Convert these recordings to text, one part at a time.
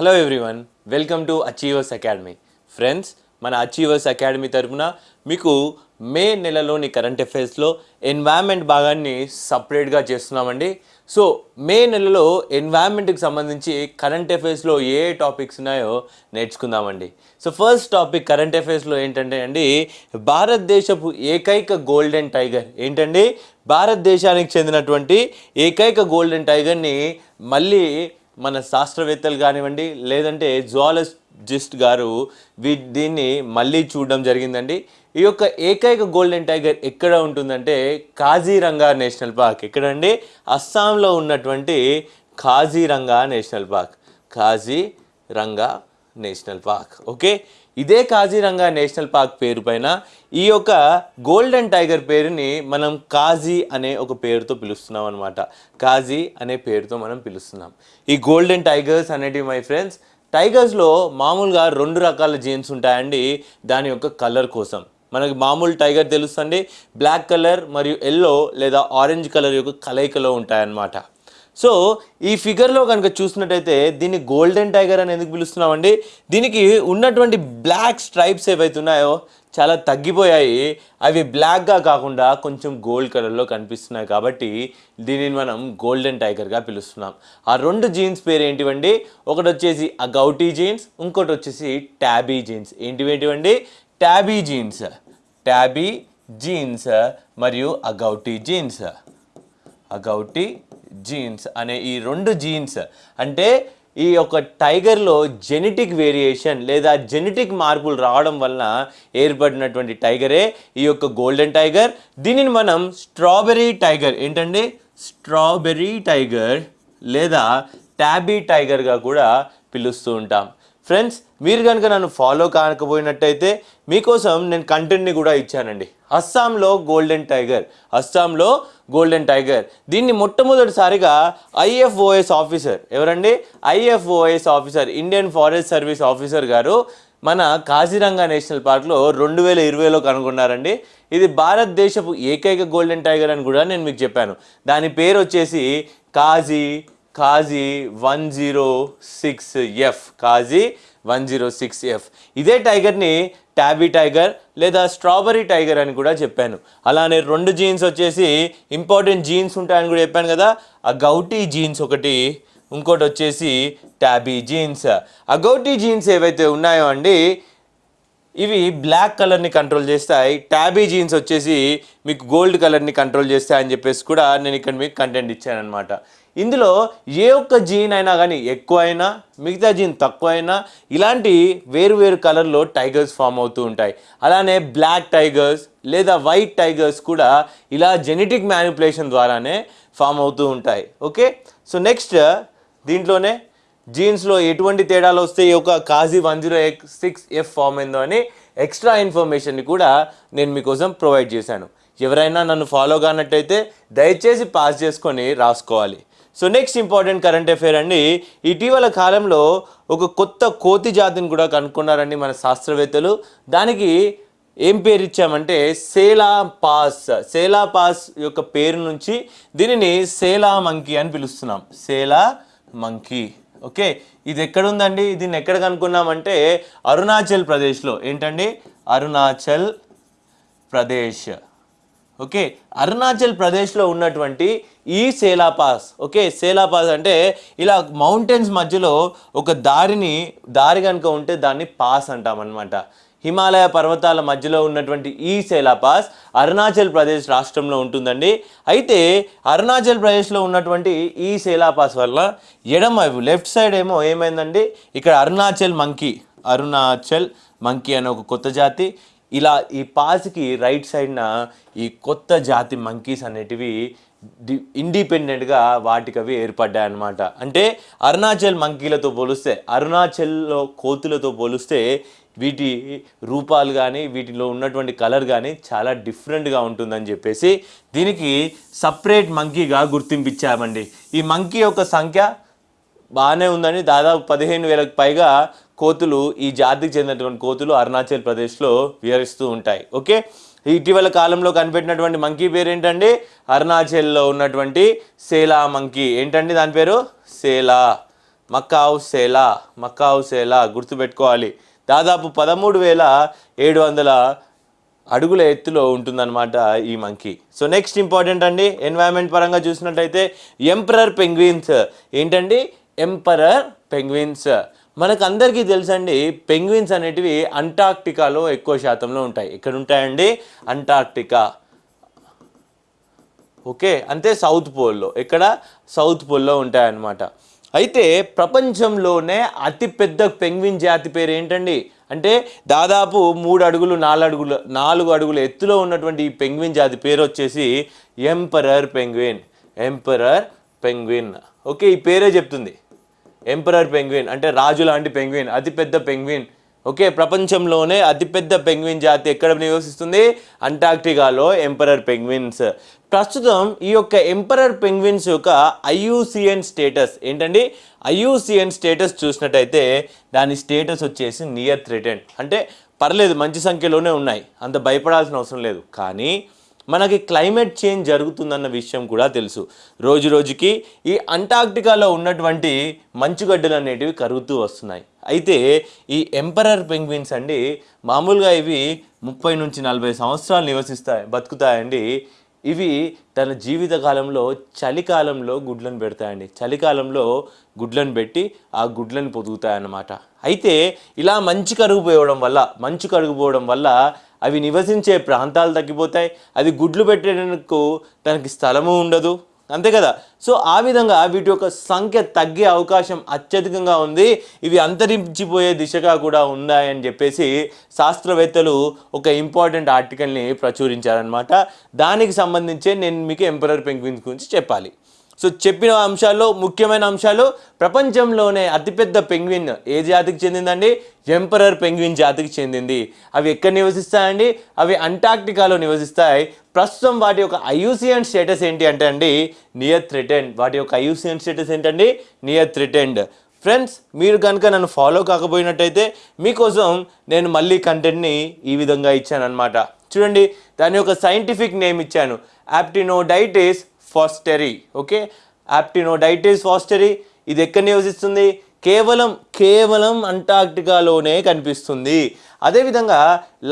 Hello everyone welcome to achievers academy friends మన achievers academy తరపున మీకు మే నెలలోని కరెంట్ అఫైర్స్లో ఎన్వైర్న్మెంట్ భాగాన్ని సపరేట్గా చేస్తున్నామండి. సో మే నెలలో ఎన్వైర్న్మెంట్కి సంబంధించి కరెంట్ అఫైర్స్లో ఏ ఏ టాపిక్స్ ఉన్నాయో నేర్చుకుందామండి. సో ఫస్ట్ టాపిక్ కరెంట్ అఫైర్స్లో ఏంటంటే అండి భారతదేశపు ఏకైక గోల్డెన్ టైగర్ ఏంటండి? భారతదేశానికి చెందినటువంటి ఏకైక గోల్డెన్ టైగర్ని మళ్ళీ మన శాస్త్రవేత్తలు కానివ్వండి లేదంటే జువాలజిస్ట్ గారు వీ దీన్ని మళ్ళీ చూడడం జరిగిందండి. ఈ యొక్క ఏకైక గోల్డెన్ టైగర్ ఎక్కడ ఉంటుందంటే కాజీరంగా నేషనల్ పార్క్ ఎక్కడండి? అస్సాంలో ఉన్నటువంటి Kaziranga national park. Kaziranga national park. Okay? ఇదే కాజీరంగా నేషనల్ పార్క్ పేరు పైన ఈ యొక్క గోల్డెన్ టైగర్ పేరుని మనం కాజీ అనే ఒక పేరుతో పిలుస్తున్నాం అనమాట కాజీ అనే పేరుతో మనం పిలుస్తున్నాం. ఈ గోల్డెన్ టైగర్స్ అనేటివి మై ఫ్రెండ్స్ టైగర్స్లో మామూలుగా రెండు రకాల జీన్స్ ఉంటాయండి. దాని యొక్క కలర్ కోసం. మనకి మామూలు టైగర్ తెలుస్తుంది బ్లాక్ కలర్ మరియు ఎల్లో లేదా ఆరెంజ్ కలర్ యొక్క కలయికలో ఉంటాయన్నమాట. సో ఈ ఫిగర్లో కనుక చూసినట్టయితే దీన్ని గోల్డెన్ టైగర్ అని ఎందుకు పిలుస్తున్నామండి? దీనికి ఉన్నటువంటి బ్లాక్ స్ట్రైప్స్ ఏవైతే ఉన్నాయో చాలా తగ్గిపోయాయి. అవి బ్లాక్గా కాకుండా కొంచెం గోల్డ్ కలర్లో కనిపిస్తున్నాయి కాబట్టి దీనిని మనం గోల్డెన్ టైగర్గా పిలుస్తున్నాం. ఆ రెండు జీన్స్ పేరు ఏంటివండి? ఒకటి వచ్చేసి అగౌటీ జీన్స్ ఇంకోటి వచ్చేసి ట్యాబీ జీన్స్ ఏంటివేంటివండి ట్యాబీ జీన్స్ ట్యాబీ జీన్స్ మరియు అగౌటీ జీన్స్ అగౌటీ జీన్స్ అనే ఈ రెండు జీన్స్ అంటే ఈ యొక్క టైగర్లో జెనెటిక్ వేరియేషన్ లేదా జెనెటిక్ మార్పులు రావడం వలన ఏర్పడినటువంటి టైగరే ఈ యొక్క గోల్డెన్ టైగర్ దీనిని మనం స్ట్రాబెర్రీ టైగర్ ఏంటండి? స్ట్రాబెర్రీ టైగర్ లేదా ట్యాబీ టైగర్గా కూడా పిలుస్తూ ఉంటాం. ఫ్రెండ్స్ మీరు కనుక నన్ను ఫాలో కాకపోయినట్టయితే మీకోసం నేను కంటెంట్ని కూడా ఇచ్చానండి. అస్సాంలో గోల్డెన్ టైగర్. అస్సాంలో గోల్డెన్ టైగర్. దీన్ని మొట్టమొదటిసారిగా ఐఎఫ్ఓఎస్ ఆఫీసర్ ఎవరండి? IFoS officer Indian forest service officer గారు మన కాజిరంగా నేషనల్ పార్క్లో రెండు వేల ఇరవైలో కనుగొన్నారండి. ఇది భారతదేశపు ఏకైక గోల్డెన్ టైగర్ అని కూడా నేను మీకు చెప్పాను. దాని పేరు వచ్చేసి Kazi Kazi one zero six F. Kazi one zero six F. ఇదే టైగర్ని ట్యాబీ టైగర్ లేదా స్ట్రాబెరీ టైగర్ అని కూడా చెప్పాను. అలానే రెండు జీన్స్ వచ్చేసి ఇంపార్టెంట్ జీన్స్ ఉంటాయని కూడా చెప్పాను కదా. ఆ గౌటీ జీన్స్ ఒకటి ఇంకోటి వచ్చేసి ట్యాబీ జీన్స్ ఆ గౌటీ జీన్స్ ఏవైతే ఉన్నాయో అండి ఇవి బ్లాక్ కలర్ని కంట్రోల్ చేస్తాయి. ట్యాబీ జీన్స్ వచ్చేసి మీకు గోల్డ్ కలర్ని కంట్రోల్ చేస్తాయని చెప్పేసి కూడా నేను ఇక్కడ మీకు కంటెంట్ ఇచ్చానమాట ఇందులో ఏ ఒక్క జీన్ అయినా కానీ ఎక్కువ అయినా మిగతా జీన్ తక్కువ అయినా ఇలాంటి వేరు వేరు కలర్లో టైగర్స్ ఫామ్ అవుతూ ఉంటాయి. అలానే బ్లాక్ టైగర్స్ లేదా వైట్ టైగర్స్ కూడా ఇలా జెనెటిక్ మ్యానిపులేషన్ ద్వారానే ఫామ్ అవుతూ ఉంటాయి. ఓకే? సో నెక్స్ట్ దీంట్లోనే జీన్స్లో ఎటువంటి తేడాలు వస్తే ఈ యొక్క Kazi one zero six F form అయిందో అని ఎక్స్ట్రా ఇన్ఫర్మేషన్ని కూడా నేను మీకోసం ప్రొవైడ్ చేశాను. ఎవరైనా నన్ను ఫాలో కానట్టయితే దయచేసి పాస్ చేసుకొని రాసుకోవాలి. So next important current affair అండి. ఇటీవల కాలంలో ఒక కొత్త కోతి జాతిని కూడా కనుక్కున్నారండి మన శాస్త్రవేత్తలు. దానికి ఏం పేరు ఇచ్చామంటే సేలా పాస్ సేలా పాస్ యొక్క పేరు నుంచి దీనిని సేలా మంకీ అని పిలుస్తున్నాం. Sela monkey okay? ఇది ఎక్కడ ఉందండి? దీన్ని ఎక్కడ కనుక్కున్నామంటే అరుణాచల్ ప్రదేశ్లో. ఏంటండి? అరుణాచల్ ప్రదేశ్. ఓకే అరుణాచల్ ప్రదేశ్లో ఉన్నటువంటి ఈ సేలాపాస్ ఓకే సేలాపాస్ అంటే ఇలా మౌంటైన్స్ మధ్యలో ఒక దారిని దారి కనుక ఉంటే దాన్ని పాస్ అంటామన్నమాట. హిమాలయ పర్వతాల మధ్యలో ఉన్నటువంటి ఈ శైలాపాస్ అరుణాచల్ ప్రదేశ్ రాష్ట్రంలో ఉంటుందండి. అయితే అరుణాచల్ ప్రదేశ్లో ఉన్నటువంటి ఈ శైలాపాస్ వల్ల ఎడమ లెఫ్ట్ సైడ్ ఏమో ఏమైందండి? ఇక్కడ అరుణాచల్ మంకీ అరుణాచల్ మంకీ అనే ఒక కొత్త జాతి ఇలా ఈ పాస్కి రైట్ సైడ్న ఈ కొత్త జాతి మంకీస్ అనేటివి ఇండిపెండెంట్గా వాటికి అవి ఏర్పడ్డాయి అన్నమాట అంటే అరుణాచల్ మంకీలతో పోలిస్తే అరుణాచల్లో కోతులతో పోలిస్తే వీటి రూపాలు కానీ వీటిలో ఉన్నటువంటి కలర్ కానీ చాలా డిఫరెంట్గా ఉంటుందని చెప్పేసి దీనికి సపరేట్ మంకీగా గుర్తింపించామండి ఈ మంకీ యొక్క సంఖ్య బాగానే ఉందని దాదాపు పదిహేను వేలకు పైగా కోతులు ఈ జాతికి చెందినటువంటి కోతులు అరుణాచల్ ప్రదేశ్లో విహరిస్తూ ఉంటాయి. ఓకే? ఇటీవల కాలంలో కనిపెట్టినటువంటి మంకీ పేరు ఏంటండి అరుణాచల్లో ఉన్నటువంటి సేలా మంకీ. ఏంటండి దాని పేరు? సేలా. మకావ్ సేలా. మకావ్ సేలా గుర్తుపెట్టుకోవాలి. దాదాపు పదమూడు వేల ఏడు వందల అడుగుల ఎత్తులో ఉంటుందన్నమాట ఈ మంకీ. సో నెక్స్ట్ ఇంపార్టెంట్ అండి. ఎన్వైరన్మెంట్ పరంగా చూసినట్టయితే ఎంపరర్ పెంగ్విన్స్ ఏంటండి? ఎంపరర్ పెంగ్విన్స్ మనకు అందరికీ తెలుసండి పెంగ్విన్స్ అనేటివి అంటార్క్టికాలో ఎక్కువ శాతంలో ఉంటాయి. ఎక్కడ ఉంటాయండి అంటార్క్టికా ఓకే అంతే సౌత్ పోల్లో ఎక్కడ? సౌత్ పోల్లో ఉంటాయన్నమాట. అయితే ప్రపంచంలోనే అతిపెద్ద పెంగ్విన్ జాతి పేరు ఏంటండి? అంటే దాదాపు మూడు అడుగులు నాలుగు అడుగులు నాలుగు అడుగుల ఎత్తులో ఉన్నటువంటి ఈ పెంగ్విన్ జాతి పేరు వచ్చేసి emperor penguin emperor penguin okay ఈ పేరే చెప్తుంది. ఎంపరర్ పెంగ్విన్ అంటే రాజు లాంటి పెంగ్విన్ అతిపెద్ద పెంగ్విన్ ఓకే ప్రపంచంలోనే అతిపెద్ద పెంగ్విన్ జాతి ఎక్కడ నివసిస్తుంది? అంటార్క్టికాలో ఎంపరర్ పెంగ్విన్స్ ప్రస్తుతం ఈ యొక్క ఎంపరర్ పెంగ్విన్స్ యొక్క ఐయుసిఎన్ స్టేటస్ ఏంటండి? ఐయుసిఎన్ స్టేటస్ చూసినట్టయితే దాని స్టేటస్ వచ్చేసి నియర్ థ్రెటెండ్ అంటే పర్లేదు మంచి సంఖ్యలోనే ఉన్నాయి. అంత భయపడాల్సిన అవసరం లేదు. కానీ మనకి క్లైమేట్ చేంజ్ జరుగుతుందన్న విషయం కూడా తెలుసు. రోజు రోజుకి ఈ అంటార్క్టికాలో ఉన్నటువంటి మంచుగడ్డలు అనేటివి కరుగుతూ వస్తున్నాయి. అయితే ఈ ఎంపరర్ పెంగ్విన్స్ అండి మామూలుగా ఇవి ముప్పై నుంచి నలభై సంవత్సరాలు నివసిస్తాయి బతుకుతాయండి. ఇవి తన జీవిత కాలంలో చలికాలంలో గుడ్లను పెడతాయండి. చలికాలంలో గుడ్లను పెట్టి ఆ గుడ్లను పొదుగుతాయన్నమాట. అయితే ఇలా మంచు కరుగుపోవడం వల్ల మంచు కరుగుపోవడం వల్ల అవి నివసించే ప్రాంతాలు తగ్గిపోతాయి. అది గుడ్లు పెట్టేందుకు తనకి స్థలము ఉండదు. అంతే కదా? సో ఆ విధంగా వీటి యొక్క సంఖ్య తగ్గే అవకాశం అత్యధికంగా ఉంది. ఇవి అంతరించిపోయే దిశగా కూడా ఉన్నాయని చెప్పేసి శాస్త్రవేత్తలు ఒక ఇంపార్టెంట్ ఆర్టికల్ని ప్రచురించారనమాట దానికి సంబంధించే నేను మీకు ఎంపరర్ పెంగ్విన్స్ గురించి చెప్పాలి. సో చెప్పిన అంశాల్లో ముఖ్యమైన అంశాలు ప్రపంచంలోనే అతిపెద్ద పెంగ్విన్ ఏ జాతికి చెందిందండి? ఎంపరర్ పెంగ్విన్ జాతికి చెందింది. అవి ఎక్కడ నివసిస్తాయండి? అవి అంటార్క్టికాలో నివసిస్తాయి. ప్రస్తుతం వాటి యొక్క ఐయుసియన్ స్టేటస్ ఏంటి అంటే అండి నియర్ థ్రెటెండ్ వాటి యొక్క ఐయుసియన్ స్టేటస్ ఏంటండి? నియర్ థ్రెటెండ్ ఫ్రెండ్స్ మీరు కనుక నన్ను ఫాలో కాకపోయినట్టయితే మీకోసం నేను మళ్ళీ కంటెంట్ని ఈ విధంగా ఇచ్చాను అనమాట చూడండి దాని యొక్క సైంటిఫిక్ నేమ్ ఇచ్చాను. యాప్టినోడైటిస్ ఫాస్టెరీ ఓకే? యాప్టినోడైటిస్ ఫాస్టెరీ ఇది ఎక్కడ నివసిస్తుంది? కేవలం కేవలం అంటార్క్టికాలోనే కనిపిస్తుంది. అదేవిధంగా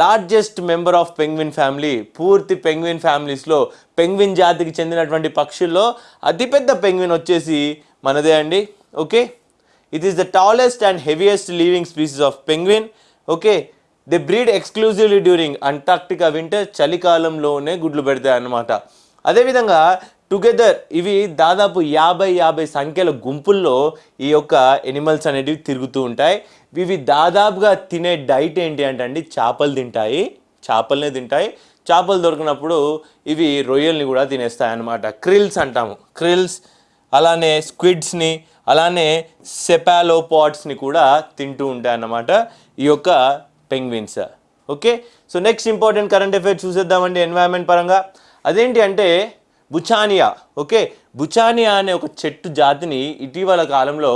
largest member of penguin family పూర్తి పెంగ్విన్ ఫ్యామిలీస్లో పెంగ్విన్ జాతికి చెందినటువంటి పక్షుల్లో అతిపెద్ద పెంగ్విన్ వచ్చేసి మనదే అండి okay? It is the tallest and heaviest living species of penguin okay? The breed exclusively during Antarctica winter చలికాలంలోనే గుడ్లు పెడతాయి అన్నమాట అదేవిధంగా టుగెదర్ ఇవి దాదాపు యాభై యాభై సంఖ్యల గుంపుల్లో ఈ యొక్క ఎనిమల్స్ అనేటివి తిరుగుతూ ఉంటాయి. ఇవి దాదాపుగా తినే డైట్ ఏంటి అంటే అండి చేపలు తింటాయి. చేపలనే తింటాయి. చేపలు దొరికినప్పుడు ఇవి రొయ్యల్ని కూడా తినేస్తాయి అన్నమాట క్రిల్స్ అంటాము. క్రిల్స్ అలానే స్క్విడ్స్ని అలానే సెపాలోపాట్స్ని కూడా తింటూ ఉంటాయి అన్నమాట ఈ యొక్క penguins okay so next important current affairs చూసేద్దామండి ఎన్వైరన్మెంట్ పరంగా. అదేంటి అంటే బుచానియా ఓకే? బుచానియా అనే ఒక చెట్టు జాతిని ఇటీవల కాలంలో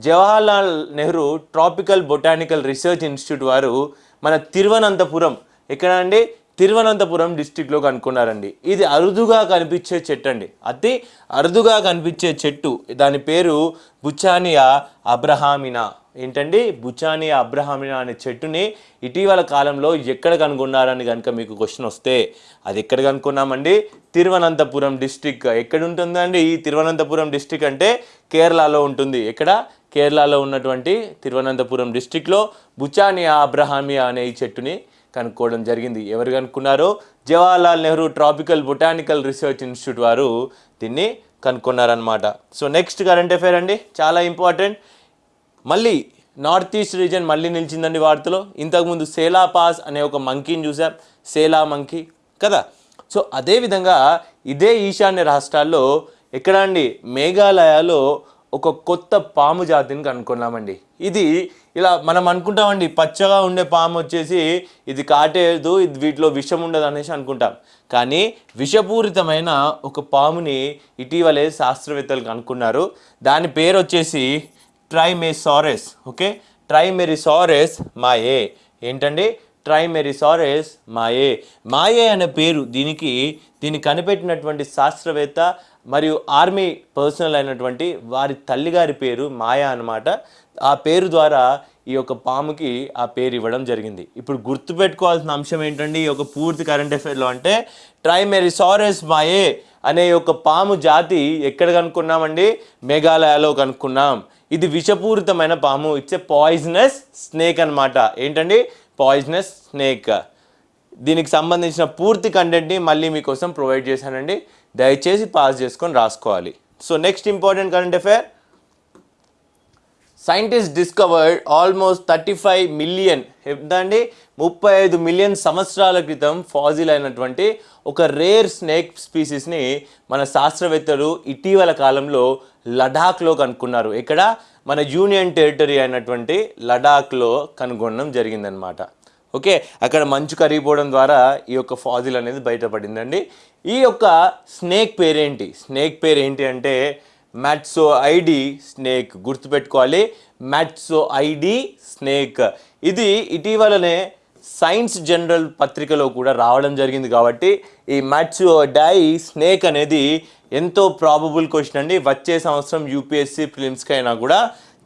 Jawaharlal Nehru tropical botanical research institute వారు మన తిరువనంతపురం ఎక్కడ అండి తిరువనంతపురం డిస్టిక్లో కనుక్కున్నారండి. ఇది అరుదుగా కనిపించే చెట్టు అండి అతి అరుదుగా కనిపించే చెట్టు. దాని పేరు బుచానియా అబ్రహామినా. ఏంటండి? బుచానియా అబ్రహామినా అనే చెట్టుని ఇటీవల కాలంలో ఎక్కడ కనుగొన్నారని కనుక మీకు క్వశ్చన్ వస్తే అది ఎక్కడ కనుక్కున్నామండి? తిరువనంతపురం డిస్టిక్ ఎక్కడ ఉంటుందండి ఈ తిరువనంతపురం డిస్టిక్ అంటే కేరళలో ఉంటుంది. ఎక్కడ? కేరళలో ఉన్నటువంటి తిరువనంతపురం డిస్టిక్లో బుచానియా అబ్రహామియా అనే ఈ చెట్టుని కనుక్కోవడం జరిగింది. ఎవరు కనుక్కున్నారో? Jawaharlal Nehru tropical botanical research institute వారు దీన్ని కనుక్కున్నారనమాట సో నెక్స్ట్ కరెంట్ అఫైర్ అండి. చాలా ఇంపార్టెంట్ మళ్ళీ నార్త్ ఈస్ట్ రీజన్ మళ్ళీ నిలిచిందండి వార్తలో. ఇంతకుముందు సేలా పాస్ అనే ఒక మంకీని చూసాం. సేలా మంకీ కదా? సో అదేవిధంగా ఇదే ఈశాన్య రాష్ట్రాల్లో ఎక్కడ అండి? మేఘాలయలో ఒక కొత్త పాము జాతిని కనుక్కున్నామండి. ఇది ఇలా మనం అనుకుంటామండి పచ్చగా ఉండే పాము వచ్చేసి ఇది కాటేదు ఇది వీటిలో విషం ఉండదు అనేసి అనుకుంటాం. కానీ విషపూరితమైన ఒక పాముని ఇటీవలే శాస్త్రవేత్తలు కనుక్కున్నారు. దాని పేరు వచ్చేసి ట్రైమేసారెస్ ఓకే? ట్రైమెరిసారెస్ మా ఏ. ఏంటండి? ట్రైమెరిసారెస్ మాయే మాయే అనే పేరు దీనికి దీన్ని కనిపెట్టినటువంటి శాస్త్రవేత్త మరియు ఆర్మీ పర్సనల్ అయినటువంటి వారి తల్లిగారి పేరు మాయా అన్నమాట. ఆ పేరు ద్వారా ఈ యొక్క పాముకి ఆ పేరు ఇవ్వడం జరిగింది. ఇప్పుడు గుర్తుపెట్టుకోవాల్సిన అంశం ఏంటండి? ఈ యొక్క పూర్తి కరెంట్ అఫైర్లో అంటే ట్రైమెరిసారస్ మాయే అనే యొక్క పాము జాతి ఎక్కడ కనుక్కున్నామండి? మేఘాలయలో కనుక్కున్నాం. ఇది విషపూరితమైన పాము. ఇట్స్ ఎ పాయిజనస్ స్నేక్ అన్నమాట. ఏంటండి? పాయిజనస్ స్నేక్ దీనికి సంబంధించిన పూర్తి కంటెంట్ని మళ్ళీ మీకోసం ప్రొవైడ్ చేశానండి. దయచేసి పాస్ చేసుకొని రాసుకోవాలి. So next important current affair scientist discovered almost thirty five million ఎంతండి? ముప్పై ఐదు మిలియన్ సంవత్సరాల క్రితం ఫాజిల్ అయినటువంటి ఒక రేర్ స్నేక్ స్పీసీస్ని మన శాస్త్రవేత్తలు ఇటీవల కాలంలో లడాఖ్లో కనుక్కున్నారు. ఇక్కడ మన యూనియన్ టెరిటరీ అయినటువంటి లడాఖ్లో కనుగొనడం జరిగిందనమాట ఓకే? అక్కడ మంచు కరిగిపోవడం ద్వారా ఈ యొక్క ఫాజిల్ అనేది బయటపడిందండి. ఈ యొక్క స్నేక్ పేరేంటి? స్నేక్ పేరు ఏంటి అంటే మ్యాట్సో ఐడి స్నేక్ గుర్తుపెట్టుకోవాలి. మ్యాట్సో ఐడి స్నేక్ ఇది ఇటీవలనే సైన్స్ జనరల్ పత్రికలో కూడా రావడం జరిగింది కాబట్టి ఈ మ్యాట్సో డై స్నేక్ అనేది ఎంతో ప్రాబబుల్ క్వశ్చన్ అండి. వచ్చే సంవత్సరం యూపీఎస్సీ ఫిలిమ్స్కి అయినా కూడా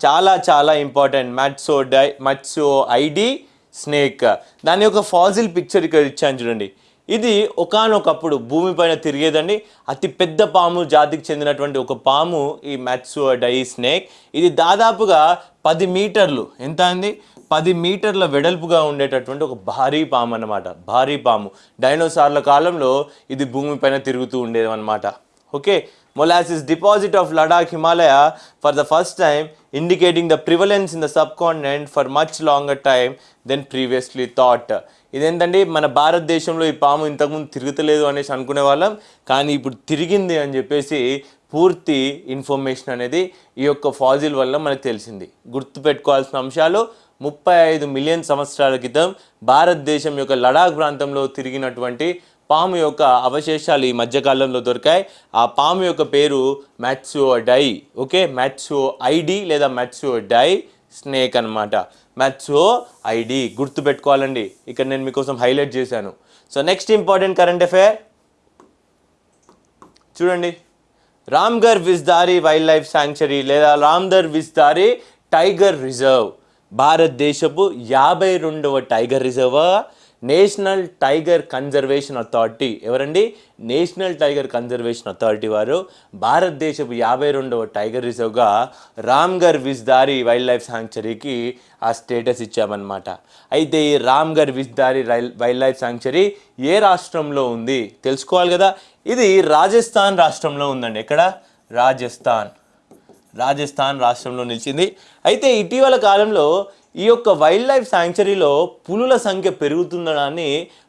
చాలా చాలా important Madtsoidae Madtsoidae snake దాని యొక్క ఫాజిల్ పిక్చర్ ఇక్కడ ఇచ్చాను చూడండి. ఇది ఒకానొకప్పుడు భూమిపైన తిరిగేదండి. అతి పెద్ద పాము జాతికి చెందినటువంటి ఒక పాము ఈ మ్యాట్సో డై స్నేక్. ఇది దాదాపుగా పది మీటర్లు. ఎంత అంది పది మీటర్ల వెడల్పుగా ఉండేటటువంటి ఒక భారీ పాము అన్నమాట భారీ పాము. డైనోసార్ల కాలంలో ఇది భూమిపైన తిరుగుతూ ఉండేది అనమాట okay? Molasses deposit of Ladakh Himalaya for the first time indicating the prevalence in the subcontinent for much longer time than previously thought. ఇదేంటండి మన భారతదేశంలో ఈ పాము ఇంతకుముందు తిరుగుతలేదు అనేసి అనుకునే వాళ్ళం. కానీ ఇప్పుడు తిరిగింది అని చెప్పేసి పూర్తి ఇన్ఫర్మేషన్ అనేది ఈ యొక్క ఫాజిల్ వల్ల మనకు తెలిసింది. గుర్తుపెట్టుకోవాల్సిన అంశాలు ముప్పై ఐదు మిలియన్ సంవత్సరాల క్రితం భారతదేశం యొక్క లడాక్ ప్రాంతంలో తిరిగినటువంటి పాము యొక్క అవశేషాలు ఈ మధ్యకాలంలో దొరికాయి. ఆ పాము యొక్క పేరు మ్యాట్సో డై ఓకే? మ్యాట్సో ఐడి లేదా మ్యాట్సో డై స్నేక్ అన్నమాట. మ్యాట్సో ఐడి గుర్తుపెట్టుకోవాలండి. ఇక్కడ నేను మీకోసం హైలైట్ చేశాను. So next important current affair చూడండి. Ramgarh Vishdhari wild life sanctuary లేదా రామ్దర్ విస్దారి టైగర్ రిజర్వ్ భారతదేశపు యాభై రెండవ tiger reserve national tiger conservation authority. ఎవరండి? నేషనల్ టైగర్ కన్జర్వేషన్ అథారిటీ వారు. భారతదేశపు యాభై రెండవ టైగర్ రిజర్వ్గా రామ్గర్ విజ్దారి వైల్డ్ లైఫ్ శాంక్చరీకి ఆ స్టేటస్ ఇచ్చామన్నమాట. అయితే ఈ రామ్గర్ విజ్దారి రైల్ వైల్డ్ లైఫ్ శాంక్చరీ ఏ రాష్ట్రంలో ఉంది? తెలుసుకోవాలి కదా. ఇది రాజస్థాన్ రాష్ట్రంలో ఉందండి. ఎక్కడ? రాజస్థాన్. రాజస్థాన్ రాష్ట్రంలో నిలిచింది. అయితే ఇటీవల కాలంలో ఈ యొక్క వైల్డ్ లైఫ్ శాంక్చరీలో పులుల సంఖ్య పెరుగుతుందనాన్ని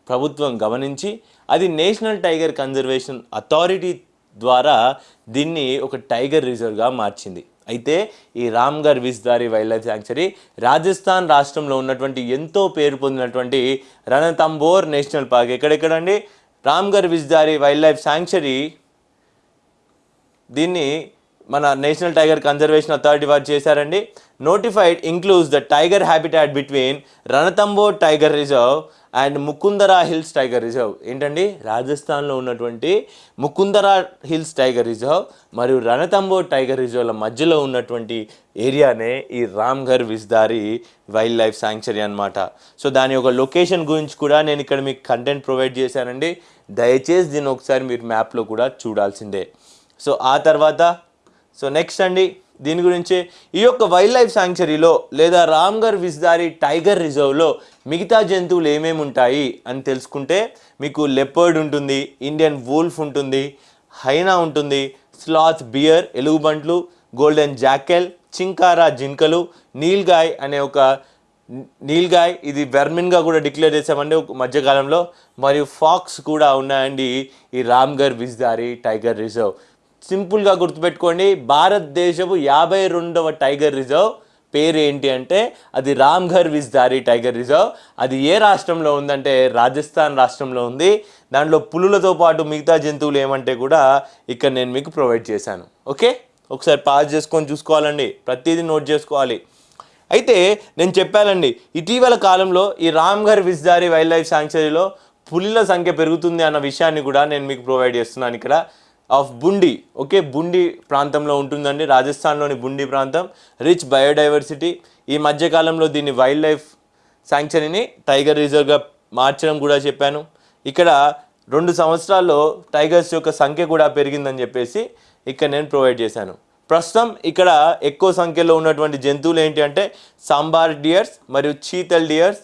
ప్రభుత్వం గమనించి అది నేషనల్ టైగర్ కన్జర్వేషన్ అథారిటీ ద్వారా దీన్ని ఒక టైగర్ రిజర్వ్గా మార్చింది. అయితే ఈ Ramgarh Vishdhari wild life sanctuary Rajasthan రాష్ట్రంలో ఉన్నటువంటి ఎంతో పేరు పొందినటువంటి రణతంబోర్ నేషనల్ పార్క్ ఎక్కడెక్కడండి? Ramgarh Vishdhari wild life sanctuary దీన్ని మన నేషనల్ టైగర్ కన్జర్వేషన్ అథారిటీ వారు చేశారండి. Notified includes the tiger habitat between Ranthambore tiger reserve and Mukundra hills tiger reserve ఏంటండి? రాజస్థాన్లో ఉన్నటువంటి ముకుందరా హిల్స్ టైగర్ రిజర్వ్ మరియు రణతంబో టైగర్ రిజర్వ్ల మధ్యలో ఉన్నటువంటి ఏరియానే ఈ Ramgarh Vishdhari wild life sanctuary అనమాట సో దాని యొక్క లొకేషన్ గురించి కూడా నేను ఇక్కడ మీకు కంటెంట్ ప్రొవైడ్ చేశానండి. దయచేసి దీన్ని ఒకసారి మీరు మ్యాప్లో కూడా చూడాల్సిందే. సో ఆ తర్వాత సో నెక్స్ట్ అండి. దీని గురించి ఈ యొక్క వైల్డ్ లైఫ్ శాంక్చరీలో లేదా రామ్గర్ విస్దారి టైగర్ రిజర్వ్లో మిగతా జంతువులు ఏమేమి ఉంటాయి అని తెలుసుకుంటే మీకు లెపర్డ్ ఉంటుంది ఇండియన్ వూల్ఫ్ ఉంటుంది హైనా ఉంటుంది స్లాత్ బియర్ ఎలుగుబంట్లు గోల్డెన్ జాకెల్ చింకారా జింకలు నీల్గాయ్ అనే ఒక నీల్గాయ్ ఇది వెర్మిన్గా కూడా డిక్లేర్ చేసామండి ఒక మధ్యకాలంలో. మరియు ఫాక్స్ కూడా ఉన్నాయండి ఈ రామ్గర్ విజ్దారి టైగర్ రిజర్వ్. సింపుల్గా గుర్తుపెట్టుకోండి భారతదేశపు యాభై రెండవ టైగర్ రిజర్వ్ పేరు ఏంటి అంటే అది రామ్ఘర్ విజ్దారి టైగర్ రిజర్వ్. అది ఏ రాష్ట్రంలో ఉందంటే రాజస్థాన్ రాష్ట్రంలో ఉంది. దాంట్లో పులులతో పాటు మిగతా జంతువులు ఏమంటే కూడా ఇక్కడ నేను మీకు ప్రొవైడ్ చేశాను. ఓకే? ఒకసారి పాజ్ చేసుకొని చూసుకోవాలండి. ప్రతిదీ నోట్ చేసుకోవాలి. అయితే నేను చెప్పానండి ఇటీవల కాలంలో ఈ రామ్ఘర్ విజ్దారి వైల్డ్ లైఫ్ శాంక్చురీలో పులిల సంఖ్య పెరుగుతుంది అన్న విషయాన్ని కూడా నేను మీకు ప్రొవైడ్ చేస్తున్నాను ఇక్కడ. ఆఫ్ బుండి. ఓకే బుండి ప్రాంతంలో ఉంటుందండి. రాజస్థాన్లోని బుండి ప్రాంతం. రిచ్ బయోడైవర్సిటీ ఈ మధ్యకాలంలో దీన్ని వైల్డ్ లైఫ్ శాంక్చరీని టైగర్ రిజర్వ్గా మార్చడం కూడా చెప్పాను. ఇక్కడ రెండు సంవత్సరాల్లో టైగర్స్ యొక్క సంఖ్య కూడా పెరిగిందని చెప్పేసి ఇక్కడ నేను ప్రొవైడ్ చేశాను. ప్రస్తుతం ఇక్కడ ఎక్కువ సంఖ్యలో ఉన్నటువంటి జంతువులు ఏంటి అంటే సాంబార్ డియర్స్ మరియు చీతల్ డియర్స్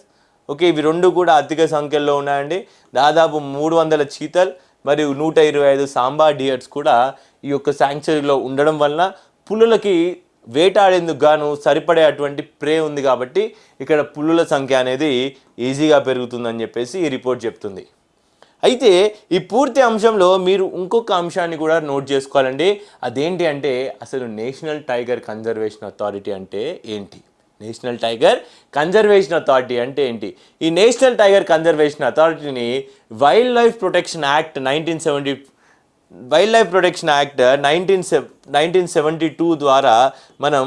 ఓకే ఇవి రెండు కూడా అధిక సంఖ్యలో ఉన్నాయండి. దాదాపు మూడు వందల చీతల్ మరియు నూట ఇరవై ఐదు సాంబార్ డియర్స్ కూడా ఈ యొక్క శాంక్చురీలో ఉండడం వలన పులులకి వేటాడేందుకు గాను సరిపడే అటువంటి ప్రే ఉంది కాబట్టి ఇక్కడ పులుల సంఖ్య అనేది ఈజీగా పెరుగుతుందని చెప్పేసి ఈ రిపోర్ట్ చెప్తుంది. అయితే ఈ పూర్తి అంశంలో మీరు ఇంకొక అంశాన్ని కూడా నోట్ చేసుకోవాలండి. అదేంటి అంటే అసలు నేషనల్ టైగర్ కన్జర్వేషన్ అథారిటీ అంటే ఏంటి? నేషనల్ టైగర్ కన్జర్వేషన్ అథారిటీ అంటే ఏంటి? ఈ national tiger conservation అథారిటీని wildlife protection act nineteen seventy wildlife protection act nineteen seven nineteen seventy two ద్వారా మనం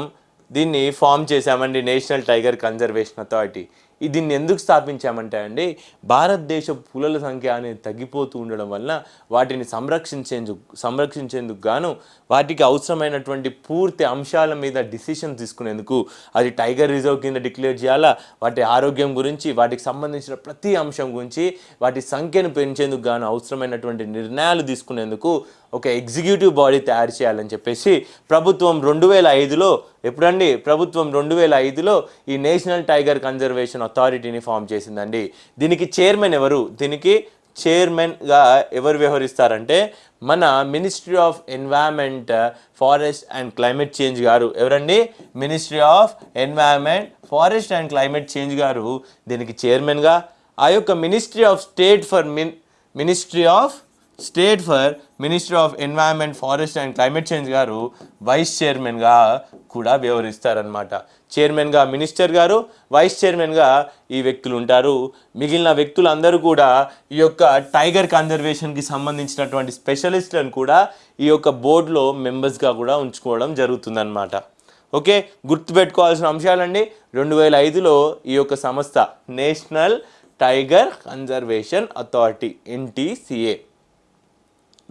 దీన్ని ఫామ్ చేశామండి నేషనల్ టైగర్ కన్జర్వేషన్ అథారిటీ. దీన్ని ఎందుకు స్థాపించామంటే అండి భారతదేశ పులల సంఖ్య అనేది తగ్గిపోతూ ఉండడం వలన వాటిని సంరక్షించేందుకు సంరక్షించేందుకు గాను వాటికి అవసరమైనటువంటి పూర్తి అంశాల మీద డిసిషన్ తీసుకునేందుకు అది టైగర్ రిజర్వ్ కింద డిక్లేర్ చేయాలా వాటి ఆరోగ్యం గురించి వాటికి సంబంధించిన ప్రతి అంశం గురించి వాటి సంఖ్యను పెంచేందుకు గాను అవసరమైనటువంటి నిర్ణయాలు తీసుకునేందుకు ఒక ఎగ్జిక్యూటివ్ బాడీ తయారు చేయాలని చెప్పేసి ప్రభుత్వం రెండు వేల ఐదులో ఎప్పుడండి? ప్రభుత్వం రెండు వేల ఐదులో ఈ నేషనల్ టైగర్ కన్జర్వేషన్ అథారిటీని ఫామ్ చేసిందండి. దీనికి చైర్మన్ ఎవరు? దీనికి చైర్మన్గా ఎవరు వ్యవహరిస్తారంటే మన ministry of environment forest and climate change గారు. ఎవరండి? Ministry of environment forest and climate change గారు దీనికి చైర్మన్గా. ఆ యొక్క ministry of state for min ministry of state for minister of environment forest and climate change గారు వైస్ చైర్మన్గా కూడా వ్యవహరిస్తారనమాట చైర్మన్గా మినిస్టర్ గారు వైస్ చైర్మన్గా ఈ వ్యక్తులు ఉంటారు. మిగిలిన వ్యక్తులందరూ కూడా ఈ యొక్క టైగర్ కన్జర్వేషన్కి సంబంధించినటువంటి స్పెషలిస్టులను కూడా ఈ యొక్క బోర్డులో మెంబర్స్గా కూడా ఉంచుకోవడం జరుగుతుందన్నమాట. ఓకే గుర్తుపెట్టుకోవాల్సిన అంశాలండి. రెండు వేల ఐదులో ఈ యొక్క సంస్థ national tiger conservation authority NTCA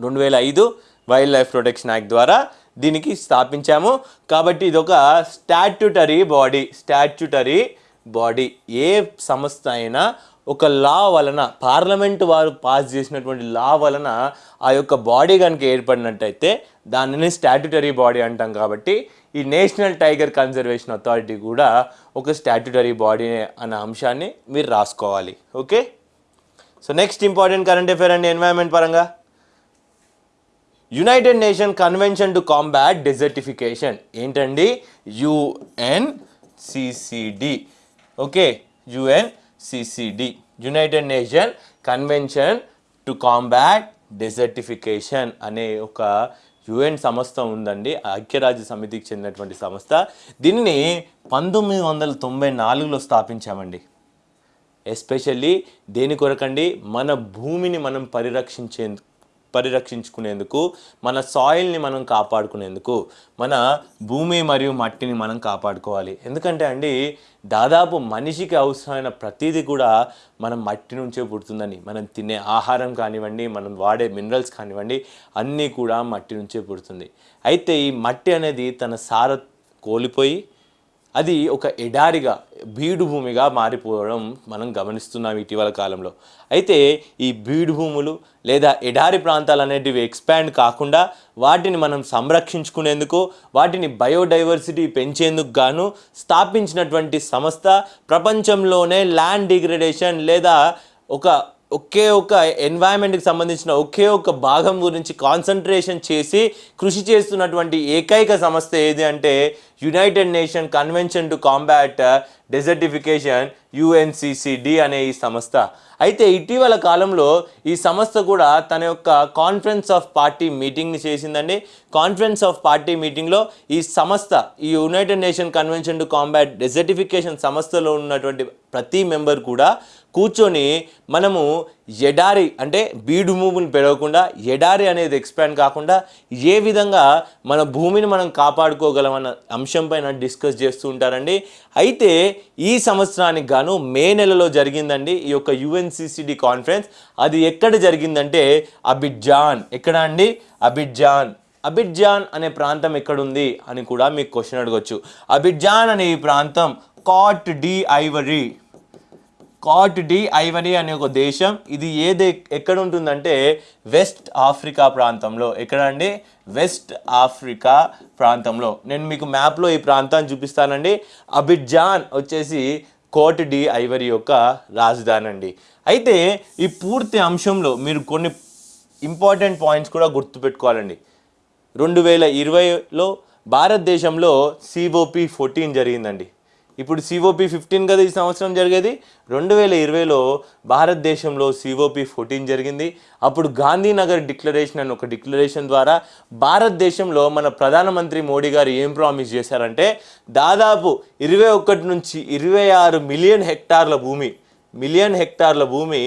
రెండు వేల ఐదు వైల్డ్ లైఫ్ ప్రొటెక్షన్ యాక్ట్ ద్వారా దీనికి స్థాపించాము. కాబట్టి ఇది ఒక స్టాట్యుటరీ బాడీ స్టాట్యుటరీ బాడీ. ఏ సంస్థ అయినా ఒక లా వలన పార్లమెంట్ వారు పాస్ చేసినటువంటి లా వలన ఆ యొక్క బాడీ కనుక ఏర్పడినట్టయితే దానిని స్టాట్యుటరీ బాడీ అంటాం కాబట్టి ఈ నేషనల్ టైగర్ కన్జర్వేషన్ అథారిటీ కూడా ఒక స్టాట్యుటరీ బాడీ అనే అంశాన్ని మీరు రాసుకోవాలి. Okay? So next important current affair అండి ఎన్వైరన్మెంట్ పరంగా United nation convention to combat desertification ఏంటండి? UNCCD okay UNCCD United nation convention to combat desertification అనే ఒక యుఎన్ సంస్థ ఉందండి. ఐక్యరాజ్య సమితికి చెందినటువంటి సంస్థ. దీనిని పంతొమ్మిది వందల తొంభై నాలుగులో స్థాపించామండి. ఎస్పెషల్లీ దేని కొరకండి? మన భూమిని మనం పరిరక్షించేందుకు పరిరక్షించుకునేందుకు మన సాయిల్ని మనం కాపాడుకునేందుకు మన భూమి మరియు మట్టిని మనం కాపాడుకోవాలి. ఎందుకంటే అండి దాదాపు మనిషికి అవసరమైన ప్రతిదీ కూడా మనం మట్టి నుంచే పుడుతుందని మనం తినే ఆహారం కానివ్వండి మనం వాడే మినరల్స్ కానివ్వండి అన్నీ కూడా మట్టి నుంచే పుడుతుంది. అయితే ఈ మట్టి అనేది తన సార కోల్పోయి అది ఒక ఎడారిగా బీడు భూమిగా మారిపోవడం మనం గమనిస్తున్నాం ఇటీవల కాలంలో. అయితే ఈ బీడు భూములు లేదా ఎడారి ప్రాంతాలు అనేటివి ఎక్స్పాండ్ కాకుండా వాటిని మనం సంరక్షించుకునేందుకు వాటిని బయోడైవర్సిటీ పెంచేందుకు గాను స్థాపించినటువంటి సంస్థ ప్రపంచంలోనే ల్యాండ్ డిగ్రేడేషన్ లేదా ఒక ఒకే ఒక ఎన్వైరన్మెంట్కి సంబంధించిన ఒకే ఒక భాగం గురించి కాన్సన్ట్రేషన్ చేసి కృషి చేస్తున్నటువంటి ఏకైక సంస్థ ఏది అంటే United nation convention to combat desertification UNCCD అనే ఈ సంస్థ. అయితే ఇటీవల కాలంలో ఈ సంస్థ కూడా తన యొక్క కాన్ఫరెన్స్ ఆఫ్ పార్టీ మీటింగ్ని చేసిందండి. కాన్ఫరెన్స్ ఆఫ్ పార్టీ మీటింగ్లో ఈ సంస్థ ఈ United nation convention to combat desertification సంస్థలో ఉన్నటువంటి ప్రతి మెంబర్ కూడా కూర్చొని మనము ఎడారి అంటే బీడు భూమిని పెరగకుండా ఎడారి అనేది ఎక్స్పాండ్ కాకుండా ఏ విధంగా మన భూమిని మనం కాపాడుకోగలమన్న అంశం పైన డిస్కస్ చేస్తూ ఉంటారండి. అయితే ఈ సంవత్సరానికి గాను మే నెలలో జరిగిందండి ఈ యొక్క యుఎన్సిసిడి కాన్ఫరెన్స్ అది ఎక్కడ జరిగిందంటే అబిడ్జాన్. ఎక్కడ అండి? అబిడ్జాన్. అబిడ్జాన్ అనే ప్రాంతం ఎక్కడుంది అని కూడా మీకు క్వశ్చన్ అడగవచ్చు అబిడ్జాన్ అనే ఈ ప్రాంతం Cote D Ivory. Cote D Ivory అనే ఒక దేశం. ఇది ఏది ఎక్కడ ఉంటుందంటే వెస్ట్ ఆఫ్రికా ప్రాంతంలో. ఎక్కడ అండి? వెస్ట్ ఆఫ్రికా ప్రాంతంలో. నేను మీకు మ్యాప్లో ఈ ప్రాంతాన్ని చూపిస్తానండి. అబిడ్జాన్ వచ్చేసి కోట్ డి ఐవరీ యొక్క రాజధాని అండి అయితే ఈ పూర్తి అంశంలో మీరు కొన్ని ఇంపార్టెంట్ పాయింట్స్ కూడా గుర్తుపెట్టుకోవాలండి. రెండు వేల ఇరవైలో భారతదేశంలో సిఓపి ఫోర్టీన్ జరిగిందండి. ఇప్పుడు సిఓపి ఫిఫ్టీన్ కదా ఈ సంవత్సరం జరిగేది. రెండు వేల ఇరవైలో భారతదేశంలో సిఓపి ఫోర్టీన్ జరిగింది. అప్పుడు గాంధీనగర్ డిక్లరేషన్ అని ఒక డిక్లరేషన్ ద్వారా భారతదేశంలో మన ప్రధానమంత్రి మోడీ గారు ఏం ప్రామిస్ చేశారంటే దాదాపు ఇరవై ఒకటి నుంచి ఇరవై ఆరు మిలియన్ హెక్టార్ల భూమి మిలియన్ హెక్టార్ల భూమి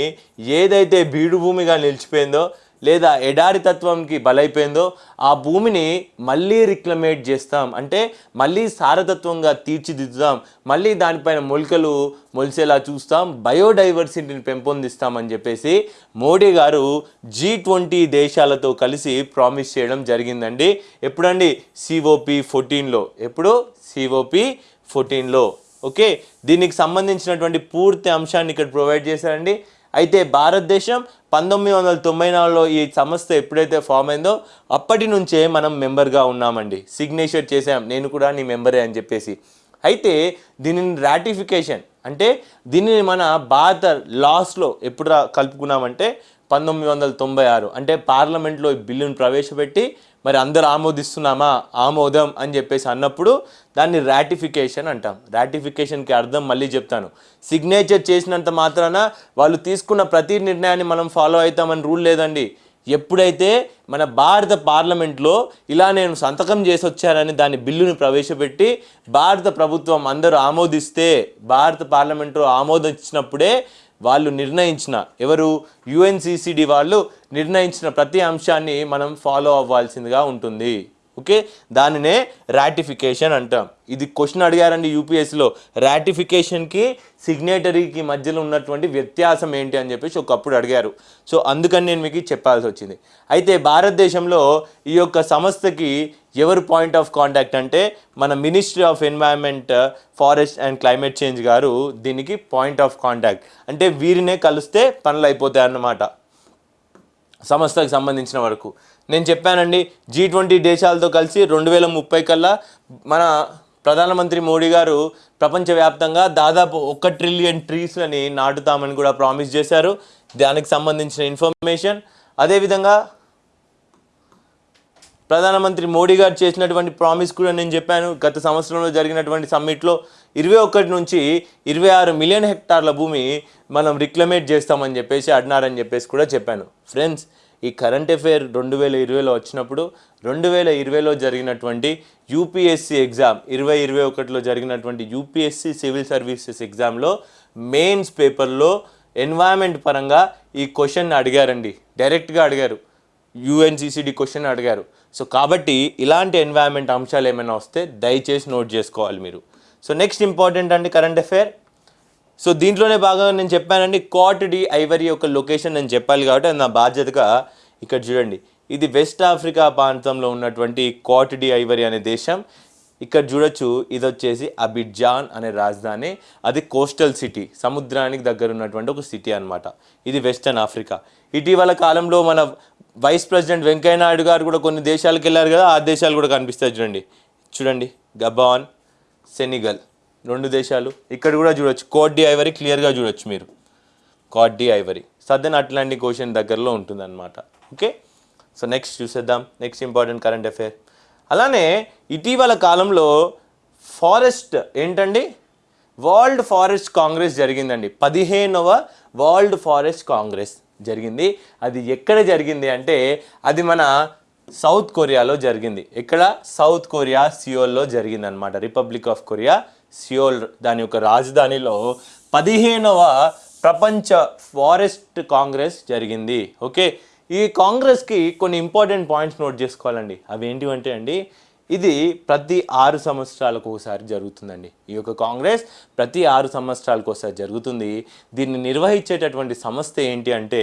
ఏదైతే బీడు భూమిగా నిలిచిపోయిందో లేదా ఎడారి తత్వంకి బలైపోయిందో ఆ భూమిని మళ్ళీ రిక్లమేట్ చేస్తాం. అంటే మళ్ళీ సారతత్వంగా తీర్చిదిద్దుతాం మళ్ళీ దానిపైన మొలకలు మొలిసేలా చూస్తాం. బయోడైవర్సిటీని పెంపొందిస్తామని చెప్పేసి మోడీ గారు జీ ట్వంటీ దేశాలతో కలిసి ప్రామిస్ చేయడం జరిగిందండి. ఎప్పుడండి? సిఓపి ఫోర్టీన్లో. ఎప్పుడు? సిఓపి ఫోర్టీన్లో. ఓకే? దీనికి సంబంధించినటువంటి పూర్తి అంశాన్ని ఇక్కడ ప్రొవైడ్ చేశారండి. అయితే భారతదేశం పంతొమ్మిది వందల తొంభై నాలుగులో ఈ సంస్థ ఎప్పుడైతే ఫామ్ అయిందో అప్పటి నుంచే మనం మెంబర్గా ఉన్నామండి. సిగ్నేచర్ చేసాం నేను కూడా నీ మెంబరే అని చెప్పేసి. అయితే దీనిని రాటిఫికేషన్ అంటే దీనిని మన భారత లాస్లో ఎప్పుడు కలుపుకున్నామంటే పంతొమ్మిది వందల తొంభై ఆరు. అంటే పార్లమెంట్లో ఈ బిల్లును ప్రవేశపెట్టి మరి అందరు ఆమోదిస్తున్నామా? ఆమోదం అని చెప్పేసి అన్నప్పుడు దాన్ని రాటిఫికేషన్ అంటాం. రాటిఫికేషన్కి అర్థం మళ్ళీ చెప్తాను. సిగ్నేచర్ చేసినంత మాత్రాన వాళ్ళు తీసుకున్న ప్రతి నిర్ణయాన్ని మనం ఫాలో అవుతామని రూల్ లేదండి. ఎప్పుడైతే మన భారత పార్లమెంట్లో ఇలా నేను సంతకం చేసి వచ్చానని దాని బిల్లును ప్రవేశపెట్టి భారత ప్రభుత్వం అందరూ ఆమోదిస్తే భారత పార్లమెంట్లో ఆమోదించినప్పుడే వాళ్ళు నిర్ణయించిన ఎవరు యుఎన్సిసిడి వాళ్ళు నిర్ణయించిన ప్రతి అంశాన్ని మనం ఫాలో అవ్వాల్సిందిగా ఉంటుంది. ఓకే దానినే రాటిఫికేషన్ అంటాం. ఇది క్వశ్చన్ అడిగారండి యూపీఎస్సిలో రాటిఫికేషన్కి సిగ్నేటరీకి మధ్యలో ఉన్నటువంటి వ్యత్యాసం ఏంటి అని చెప్పేసి ఒకప్పుడు అడిగారు. సో అందుకని నేను మీకు చెప్పాల్సి వచ్చింది. అయితే భారతదేశంలో ఈ యొక్క సంస్థకి ఎవరు పాయింట్ ఆఫ్ కాంటాక్ట్ అంటే మన ministry of environment forest and climate change గారు దీనికి పాయింట్ ఆఫ్ కాంటాక్ట్ అంటే వీరినే కలిస్తే పనులు అయిపోతాయి అన్నమాట. సంస్థకు సంబంధించిన వరకు. నేను చెప్పానండి జీ ట్వంటీ దేశాలతో కలిసి రెండు వేల ముప్పై కల్లా మన ప్రధానమంత్రి మోడీ గారు ప్రపంచవ్యాప్తంగా దాదాపు ఒక ట్రిలియన్ ట్రీస్లని నాటుతామని కూడా ప్రామిస్ చేశారు. దానికి సంబంధించిన ఇన్ఫర్మేషన్ అదేవిధంగా ప్రధానమంత్రి మోడీ గారు చేసినటువంటి ప్రామిస్ కూడా నేను చెప్పాను. గత సంవత్సరంలో జరిగినటువంటి సమ్మిట్లో ఇరవై ఒకటి నుంచి ఇరవై ఆరు మిలియన్ హెక్టార్ల భూమి మనం రిక్లమేట్ చేస్తామని చెప్పేసి అడినారని చెప్పేసి కూడా చెప్పాను. ఫ్రెండ్స్ ఈ కరెంట్ అఫైర్ రెండు వేల ఇరవైలో వచ్చినప్పుడు రెండు వేల ఇరవైలో జరిగినటువంటి యూపీఎస్సి ఎగ్జామ్ ఇరవై ఇరవై ఒకటిలో జరిగినటువంటి యూపీఎస్సి సివిల్ సర్వీసెస్ ఎగ్జామ్లో మెయిన్స్ పేపర్లో ఎన్వైర్మెంట్ పరంగా ఈ క్వశ్చన్ అడిగారండి. డైరెక్ట్గా అడిగారు. యుఎన్సిసిడి క్వశ్చన్ అడిగారు. సో కాబట్టి ఇలాంటి ఎన్వైరన్మెంట్ అంశాలు ఏమైనా వస్తే దయచేసి నోట్ చేసుకోవాలి మీరు. సో నెక్స్ట్ ఇంపార్టెంట్ అండి కరెంట్ అఫైర్ సో దీంట్లోనే భాగంగా నేను చెప్పానండి కాట్ డి ఐవరీ యొక్క లొకేషన్ నేను చెప్పాలి కాబట్టి అది నా బాధ్యతగా ఇక్కడ చూడండి. ఇది వెస్ట్ ఆఫ్రికా ప్రాంతంలో ఉన్నటువంటి కాట్ డి ఐవరీ అనే దేశం. ఇక్కడ చూడొచ్చు ఇది వచ్చేసి అబిడ్జాన్ అనే రాజధాని. అది కోస్టల్ సిటీ సముద్రానికి దగ్గర ఉన్నటువంటి ఒక సిటీ అనమాట ఇది వెస్టర్న్ ఆఫ్రికా ఇటీవల కాలంలో మన వైస్ ప్రెసిడెంట్ వెంకయ్య నాయుడు గారు కూడా కొన్ని దేశాలకు వెళ్ళారు కదా ఆ దేశాలు కూడా కనిపిస్తాయి చూడండి. చూడండి గబాన్ సెనిగల్ రెండు దేశాలు. ఇక్కడ కూడా చూడొచ్చు. కోట్ డి ఐవరీ క్లియర్గా చూడొచ్చు మీరు. Cote d'Ivoire southern Atlantic ocean దగ్గరలో ఉంటుందన్నమాట. ఓకే సో నెక్స్ట్ చూసేద్దాం. నెక్స్ట్ ఇంపార్టెంట్ కరెంట్ అఫైర్ అలానే ఇటీవల కాలంలో ఫారెస్ట్ ఏంటండి? వరల్డ్ ఫారెస్ట్ కాంగ్రెస్ జరిగిందండి. పదిహేనవ వరల్డ్ ఫారెస్ట్ కాంగ్రెస్ జరిగింది. అది ఎక్కడ జరిగింది అంటే అది మన సౌత్ కొరియాలో జరిగింది. ఎక్కడ? సౌత్ కొరియా సియోల్లో జరిగింది అనమాట రిపబ్లిక్ ఆఫ్ కొరియా సియోల్ దాని యొక్క రాజధానిలో పదిహేనవ ప్రపంచ ఫారెస్ట్ కాంగ్రెస్ జరిగింది. ఓకే? ఈ కాంగ్రెస్కి కొన్ని ఇంపార్టెంట్ పాయింట్స్ నోట్ చేసుకోవాలండి. అవి ఏంటివంటే అండి ఇది ప్రతి ఆరు సంవత్సరాలకు ఒకసారి జరుగుతుందండి. ఈ యొక్క కాంగ్రెస్ ప్రతి ఆరు సంవత్సరాలకు ఒకసారి జరుగుతుంది. దీన్ని నిర్వహించేటటువంటి సంస్థ ఏంటి అంటే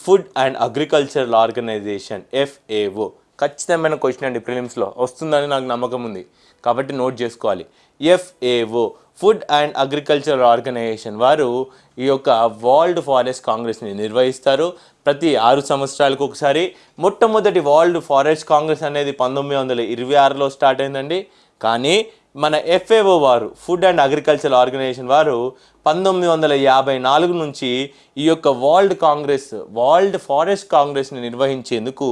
food and agricultural organisation FAO ఖచ్చితమైన క్వశ్చన్ అండి ప్రిలిమ్స్లో వస్తుందని నాకు నమ్మకం ఉంది. కాబట్టి నోట్ చేసుకోవాలి. FAO food and agriculture organisation వారు ఈ యొక్క వరల్డ్ ఫారెస్ట్ కాంగ్రెస్ని నిర్వహిస్తారు. ప్రతి ఆరు సంవత్సరాలకు ఒకసారి మొట్టమొదటి వరల్డ్ ఫారెస్ట్ కాంగ్రెస్ అనేది పంతొమ్మిది వందల ఇరవై ఆరులో స్టార్ట్ అయిందండి. కానీ మన ఎఫ్ఏఓ వారు ఫుడ్ అండ్ అగ్రికల్చర్ ఆర్గనైజేషన్ వారు పంతొమ్మిది వందల యాభై నాలుగు నుంచి ఈ యొక్క వరల్డ్ కాంగ్రెస్ వరల్డ్ ఫారెస్ట్ కాంగ్రెస్ని నిర్వహించేందుకు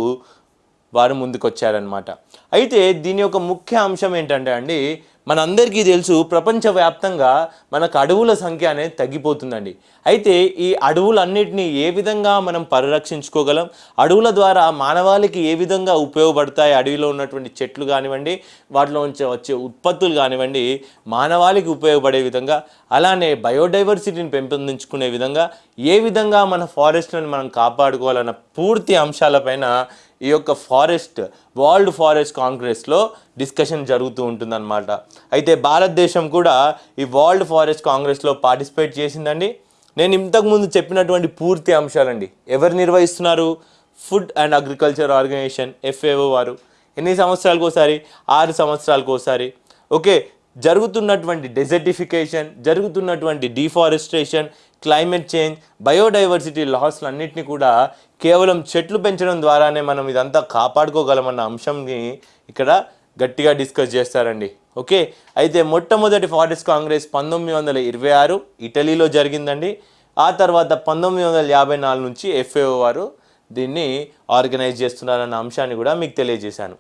వారు ముందుకొచ్చారనమాట అయితే దీని యొక్క ముఖ్య అంశం ఏంటంటే అండి మనందరికీ తెలుసు ప్రపంచవ్యాప్తంగా మనకు అడవుల సంఖ్య అనేది తగ్గిపోతుందండి. అయితే ఈ అడవులన్నిటినీ ఏ విధంగా మనం పరిరక్షించుకోగలం? అడవుల ద్వారా మానవాళికి ఏ విధంగా ఉపయోగపడతాయి? అడవిలో ఉన్నటువంటి చెట్లు కానివ్వండి వాటిలో నుంచి వచ్చే ఉత్పత్తులు కానివ్వండి మానవాళికి ఉపయోగపడే విధంగా అలానే బయోడైవర్సిటీని పెంపొందించుకునే విధంగా ఏ విధంగా మన ఫారెస్ట్లను మనం కాపాడుకోవాలన్న పూర్తి అంశాలపైన ఈ యొక్క ఫారెస్ట్ వరల్డ్ ఫారెస్ట్ కాంగ్రెస్లో డిస్కషన్ జరుగుతూ ఉంటుందన్నమాట. అయితే భారతదేశం కూడా ఈ వరల్డ్ ఫారెస్ట్ కాంగ్రెస్లో పార్టిసిపేట్ చేసిందండి. నేను ఇంతకుముందు చెప్పినటువంటి పూర్తి అంశాలండి. ఎవరు నిర్వహిస్తున్నారు? Food and agriculture organisation FAO వారు. ఎన్ని సంవత్సరాలకు ఒకసారి? ఆరు సంవత్సరాలకు ఒకసారి. ఓకే జరుగుతున్నటువంటి డెజర్టిఫికేషన్ జరుగుతున్నటువంటి డిఫారెస్ట్రేషన్ క్లైమేట్ చేంజ్ బయోడైవర్సిటీ లాస్లు అన్నింటినీ కూడా కేవలం చెట్లు పెంచడం ద్వారానే మనం ఇదంతా కాపాడుకోగలమన్న అంశంని ఇక్కడ గట్టిగా డిస్కస్ చేస్తారండి. ఓకే? అయితే మొట్టమొదటి ఫారెస్ట్ కాంగ్రెస్ పంతొమ్మిది వందల ఇరవై ఆరు ఇటలీలో జరిగిందండి. ఆ తర్వాత పంతొమ్మిది వందల యాభై నాలుగు నుంచి ఎఫ్ఏఓ వారు దీన్ని ఆర్గనైజ్ చేస్తున్నారన్న అంశాన్ని కూడా మీకు తెలియజేశాను.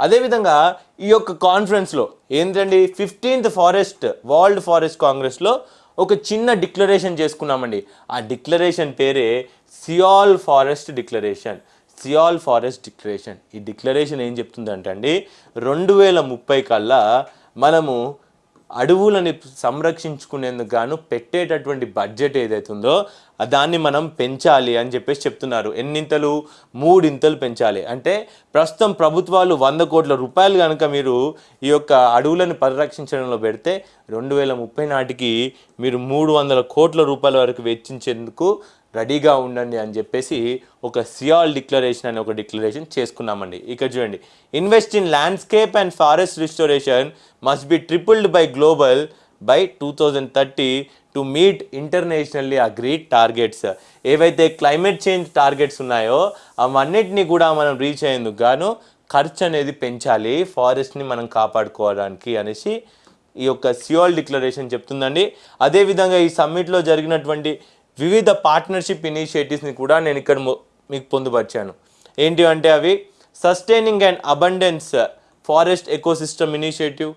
అదేవిధంగా ఈ యొక్క కాన్ఫరెన్స్లో ఏంటండి ఫిఫ్టీన్త్ ఫారెస్ట్ వరల్డ్ ఫారెస్ట్ కాంగ్రెస్లో ఒక చిన్న డిక్లరేషన్ చేసుకున్నామండి. ఆ డిక్లరేషన్ పేరే Seoul forest declaration Seoul forest declaration ఈ డిక్లరేషన్ ఏం చెప్తుందంటే అండి రెండు వేల ముప్పై కల్లా మనము అడవులని సంరక్షించుకునేందుకు గాను పెట్టేటటువంటి బడ్జెట్ ఏదైతే ఉందో దాన్ని మనం పెంచాలి అని చెప్పేసి చెప్తున్నారు. ఎన్నింతలు? మూడింతలు పెంచాలి. అంటే ప్రస్తుతం ప్రభుత్వాలు వంద కోట్ల రూపాయలు కనుక మీరు ఈ యొక్క అడవులను పరిరక్షించడంలో పెడితే రెండు వేల ముప్పై నాటికి మీరు మూడు వందల కోట్ల రూపాయల వరకు వెచ్చించేందుకు రెడీగా ఉండండి అని చెప్పేసి ఒక సియాల్ డిక్లరేషన్ అనే ఒక డిక్లరేషన్ చేసుకున్నామండి. ఇక్కడ చూడండి. Invest in landscape and forest restoration must be tripled by global by two thousand thirty to meet internationally agreed targets. ఏవైతే క్లైమేట్ చేంజ్ టార్గెట్స్ ఉన్నాయో అవన్నిటిని కూడా మనం రీచ్ అయ్యేందుకు గాను ఖర్చు అనేది పెంచాలి ఫారెస్ట్ని మనం కాపాడుకోవడానికి అనేసి ఈ యొక్క సియోల్ డిక్లరేషన్ చెప్తుందండి. అదేవిధంగా ఈ సమ్మిట్లో జరిగినటువంటి వివిధ పార్ట్నర్షిప్ ఇనిషియేటివ్స్ని కూడా నేను ఇక్కడ మీకు పొందుపరిచాను. ఏంటి అంటే అవి sustaining and abundance forest ecosystem initiative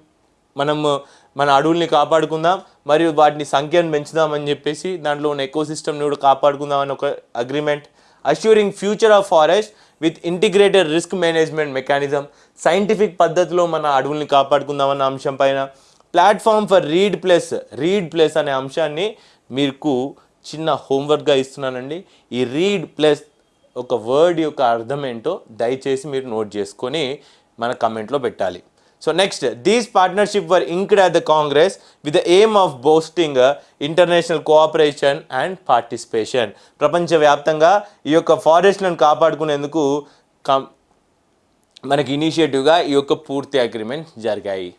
మనము మన అడవుల్ని కాపాడుకుందాం మరియు వాటిని సంఖ్యను పెంచుదామని చెప్పేసి దాంట్లో ఉన్న ఎకోసిస్టమ్ని కూడా కాపాడుకుందాం అని ఒక agreement assuring future of forest with integrated risk management mechanism scientific పద్ధతిలో మన అడవుల్ని కాపాడుకుందామన్న అంశం పైన. Platform for REDD plus REDD plus అనే అంశాన్ని మీకు చిన్న హోంవర్క్గా ఇస్తున్నానండి. ఈ రీడ్ ప్లస్ ఒక వర్డ్ యొక్క అర్థం ఏంటో దయచేసి మీరు నోట్ చేసుకొని మన కమెంట్లో పెట్టాలి. So next these partnership were inked at the congress with the aim of boosting international cooperation and participation ప్రపంచవ్యాప్తంగా ఈ యొక్క ఫారెస్ట్లను కాపాడుకునేందుకు కం మనకి ఇనిషియేటివ్గా ఈ యొక్క పూర్తి అగ్రిమెంట్ జరిగాయి.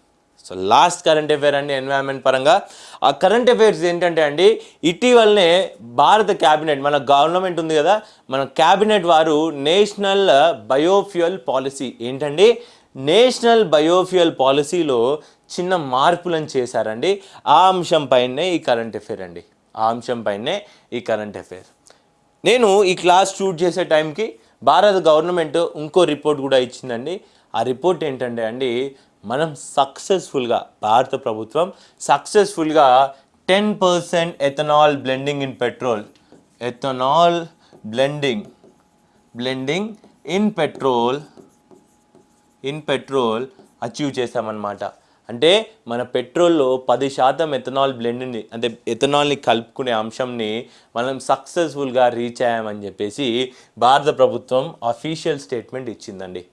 సో లాస్ట్ కరెంట్ అఫైర్ అండి ఎన్విరాన్మెంట్ పరంగా. ఆ కరెంట్ అఫైర్స్ ఏంటంటే అండి ఇటీవలనే భారత క్యాబినెట్ మన గవర్నమెంట్ ఉంది కదా మన క్యాబినెట్ వారు నేషనల్ బయోఫ్యూయల్ పాలసీ ఏంటండి నేషనల్ బయోఫ్యూయల్ పాలసీలో చిన్న మార్పులను చేశారండి. ఆ అంశం పైనే ఈ కరెంట్ అఫైర్ అండి. ఆ అంశం పైనే ఈ కరెంట్ అఫైర్ నేను ఈ క్లాస్ షూట్ చేసే టైంకి భారత గవర్నమెంట్ ఇంకో రిపోర్ట్ కూడా ఇచ్చిందండి. ఆ రిపోర్ట్ ఏంటంటే అండి మనం సక్సెస్ఫుల్గా భారత ప్రభుత్వం సక్సెస్ఫుల్గా ten percent ethanol blending in petrol ethanol blending blending in petrol in petrol achieve చేశామన్నమాట. అంటే మన పెట్రోల్లో పది శాతం ఎథనాల్ బ్లెండ్ని అంటే ఎథనాల్ని కలుపుకునే అంశంని మనం సక్సెస్ఫుల్గా రీచ్ అయ్యామని చెప్పేసి భారత ప్రభుత్వం అఫీషియల్ స్టేట్మెంట్ ఇచ్చిందండి.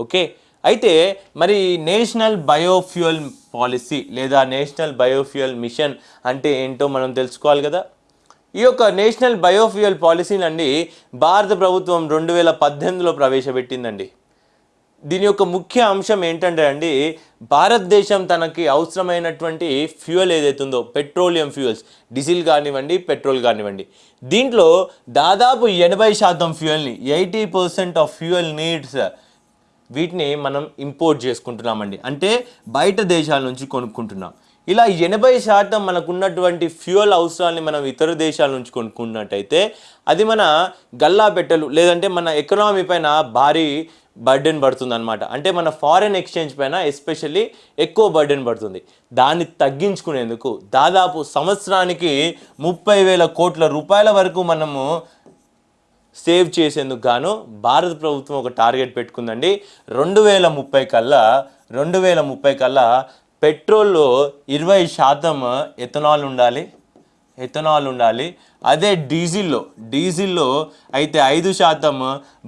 ఓకే అయితే మరి నేషనల్ బయోఫ్యూయల్ పాలసీ లేదా నేషనల్ బయోఫ్యూయల్ మిషన్ అంటే ఏంటో మనం తెలుసుకోవాలి కదా. ఈ యొక్క నేషనల్ బయోఫ్యూయల్ పాలసీని అండి భారత ప్రభుత్వం రెండు వేల పద్దెనిమిదిలో ప్రవేశపెట్టిందండి. దీని యొక్క ముఖ్య అంశం ఏంటంటే అండి భారతదేశం తనకి అవసరమైనటువంటి ఫ్యూయల్ ఏదైతే ఉందో పెట్రోలియం ఫ్యూయల్స్ డీజిల్ కానివ్వండి పెట్రోల్ కానివ్వండి. దీంట్లో దాదాపు ఎనభై శాతం ఫ్యూయల్ని eighty percent of fuel needs వీటిని మనం ఇంపోర్ట్ చేసుకుంటున్నామండి. అంటే బయట దేశాల నుంచి కొనుక్కుంటున్నాం. ఇలా ఎనభై శాతం మనకున్నటువంటి ఫ్యూయల్ అవసరాన్ని మనం ఇతర దేశాల నుంచి కొనుక్కున్నట్టయితే అది మన గల్లా పెట్టెలు లేదంటే మన ఎకనామీ పైన భారీ బర్డెన్ పడుతుంది అనమాట అంటే మన ఫారెన్ ఎక్స్చేంజ్ పైన ఎస్పెషల్లీ ఎక్కువ బర్డెన్ పడుతుంది. దాన్ని తగ్గించుకునేందుకు దాదాపు సంవత్సరానికి ముప్పై వేల కోట్ల రూపాయల వరకు మనము సేవ్ చేసేందుకు గాను భారత ప్రభుత్వం ఒక టార్గెట్ పెట్టుకుందండి. రెండు వేల ముప్పై కల్లా రెండు వేల ముప్పై కల్లా పెట్రోల్లో ఇరవై శాతం ఎథనాల్ ఉండాలి. ఎథనాల్ ఉండాలి. అదే డీజిల్లో డీజిల్లో అయితే ఐదు శాతం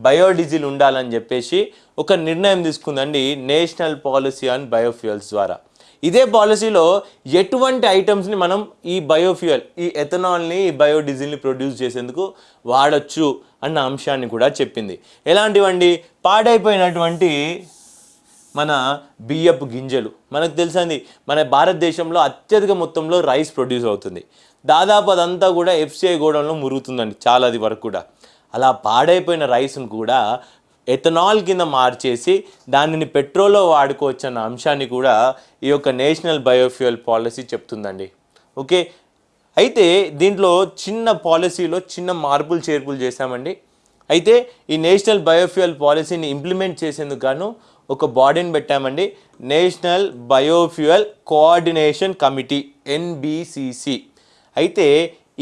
బయోడీజిల్ ఉండాలని చెప్పేసి ఒక నిర్ణయం తీసుకుందండి నేషనల్ పాలసీ ఆన్ బయోఫ్యూయల్స్ ద్వారా. ఇదే పాలసీలో ఎటువంటి ఐటమ్స్ని మనం ఈ బయోఫ్యూయల్ ఈ ఎథనాల్ని ఈ బయోడీజిల్ని ప్రొడ్యూస్ చేసేందుకు వాడచ్చు అన్న అంశాన్ని కూడా చెప్పింది. ఎలాంటివండి? పాడైపోయినటువంటి మన బియ్యపు గింజలు. మనకు తెలుసండి మన భారతదేశంలో అత్యధిక మొత్తంలో రైస్ ప్రొడ్యూస్ అవుతుంది. దాదాపు అదంతా కూడా ఎఫ్సిఐ గోడంలో మురుగుతుందండి చాలా అది వరకు కూడా. అలా పాడైపోయిన రైస్ను కూడా ఎథనాల్ కింద మార్చేసి దానిని పెట్రోల్లో వాడుకోవచ్చు అన్న అంశాన్ని కూడా ఈ యొక్క నేషనల్ బయోఫ్యూయల్ పాలసీ చెప్తుందండి. ఓకే? అయితే దీంట్లో చిన్న పాలసీలో చిన్న మార్పులు చేర్పులు చేశామండి. అయితే ఈ నేషనల్ బయోఫ్యూయల్ పాలసీని ఇంప్లిమెంట్ చేసేందుకు గాను ఒక బాడీని పెట్టామండి. National biofuel coordination committee NBCC అయితే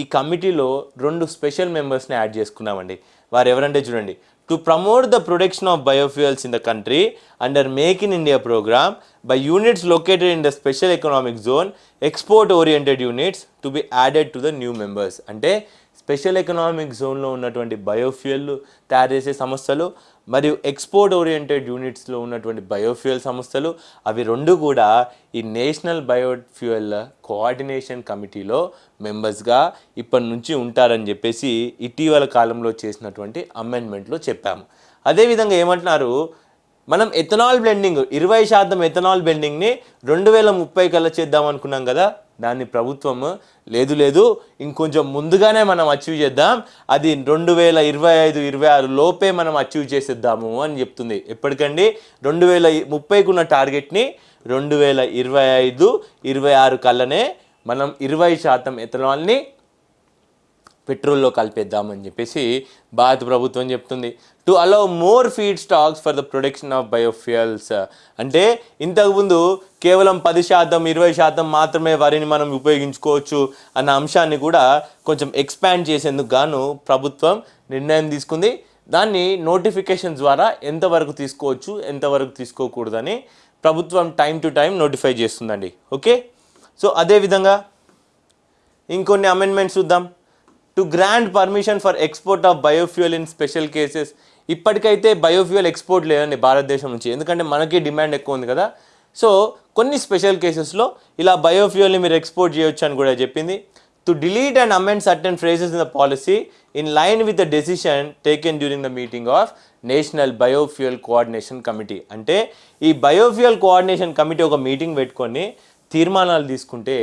ఈ కమిటీలో రెండు స్పెషల్ మెంబర్స్ని యాడ్ చేసుకున్నామండి. వారు ఎవరంటే చూడండి to promote the production of biofuels in the country under make in India programme by units located in the special economic zone export oriented units to be added to the new members అంటే special economic జోన్లో ఉన్నటువంటి biofuel తయారు చేసే సంస్థలు మరియు export oriented యూనిట్స్లో ఉన్నటువంటి biofuel సంస్థలు అవి రెండు కూడా ఈ నేషనల్ బయోఫ్యూయల్ కోఆర్డినేషన్ కమిటీలో మెంబర్స్గా ఇప్పటి నుంచి ఉంటారని చెప్పేసి ఇటీవల కాలంలో చేసినటువంటి అమెండ్మెంట్లో చెప్పాము. అదేవిధంగా ఏమంటున్నారు? మనం ఎథనాల్ బ్లెండింగ్ ఇరవై శాతం ఎథనాల్ బ్లెండింగ్ని రెండు వేల ముప్పై కల్లా చేద్దాం అనుకున్నాం కదా దాన్ని ప్రభుత్వం లేదు లేదు ఇంకొంచెం ముందుగానే మనం అచీవ్ చేద్దాం అది రెండు వేల ఇరవై ఐదు ఇరవై ఆరు లోపే మనం అచీవ్ చేసేద్దాము అని చెప్తుంది. ఎప్పటికండి? రెండు వేల ముప్పైకున్న టార్గెట్ని రెండు వేల ఇరవై ఐదు ఇరవై ఆరు కల్లనే మనం ఇరవై శాతం ఎథనాల్ని పెట్రోల్లో కలిపేద్దామని చెప్పేసి భారత ప్రభుత్వం చెప్తుంది. To allow more feedstocks for the production of biofuels అంటే ఇంతకుముందు కేవలం పది శాతం ఇరవై శాతం మాత్రమే వరిని మనం ఉపయోగించుకోవచ్చు అన్న అంశాన్ని కూడా కొంచెం ఎక్స్పాండ్ చేసేందుకు గాను ప్రభుత్వం నిర్ణయం తీసుకుంది. దాన్ని నోటిఫికేషన్ ద్వారా ఎంతవరకు తీసుకోవచ్చు ఎంతవరకు తీసుకోకూడదని ప్రభుత్వం టైం టు టైం నోటిఫై చేస్తుందండి. ఓకే సో అదేవిధంగా ఇంకొన్ని అమెండ్మెంట్స్ చూద్దాం. To grand permission for export of biofuel in special cases. ఇప్పటికైతే బయోఫ్యూయల్ ఎక్స్పోర్ట్ లేదండి భారతదేశం నుంచి. ఎందుకంటే మనకి డిమాండ్ ఎక్కువ ఉంది కదా. సో కొన్ని స్పెషల్ కేసెస్లో ఇలా బయోఫ్యూయల్ని మీరు ఎక్స్పోర్ట్ చేయొచ్చు అని కూడా చెప్పింది. To delete and amend certain phrases in the policy in line with the decision taken during the meeting of national biofuel coordination committee. అంటే ఈ బయోఫ్యూయల్ కోఆర్డినేషన్ కమిటీ ఒక మీటింగ్ పెట్టుకొని తీర్మానాలు తీసుకుంటే